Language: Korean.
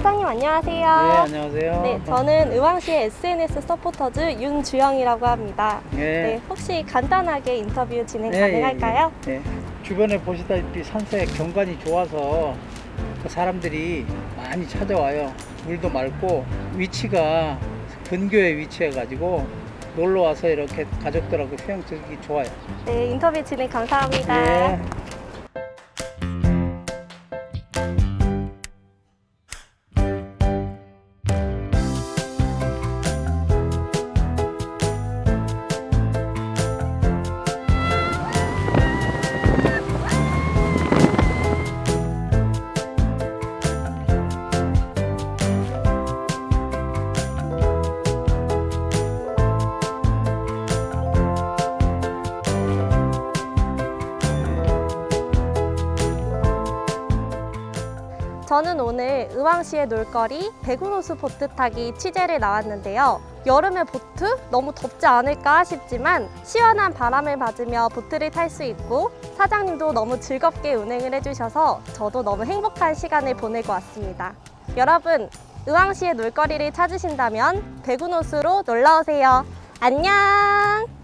사장님 안녕하세요. 네, 안녕하세요. 네, 저는 의왕시의 SNS 서포터즈 윤주영이라고 합니다. 네. 네, 혹시 간단하게 인터뷰 진행 네, 가능할까요? 예, 예. 주변에 보시다시피 산색 경관이 좋아서 그 사람들이 많이 찾아와요. 물도 맑고 위치가 근교에 위치해가지고 놀러 와서 이렇게 가족들하고 수영 즐기기 좋아요. 네, 인터뷰 진행 감사합니다. 네. 저는 오늘 의왕시의 놀거리 배구노수 보트 타기 취재를 나왔는데요. 여름에 보트? 너무 덥지 않을까 싶지만 시원한 바람을 맞으며 보트를 탈 수 있고 사장님도 너무 즐겁게 운행을 해주셔서 저도 너무 행복한 시간을 보내고 왔습니다. 여러분, 의왕시의 놀거리를 찾으신다면 배구노수로 놀러오세요. 안녕!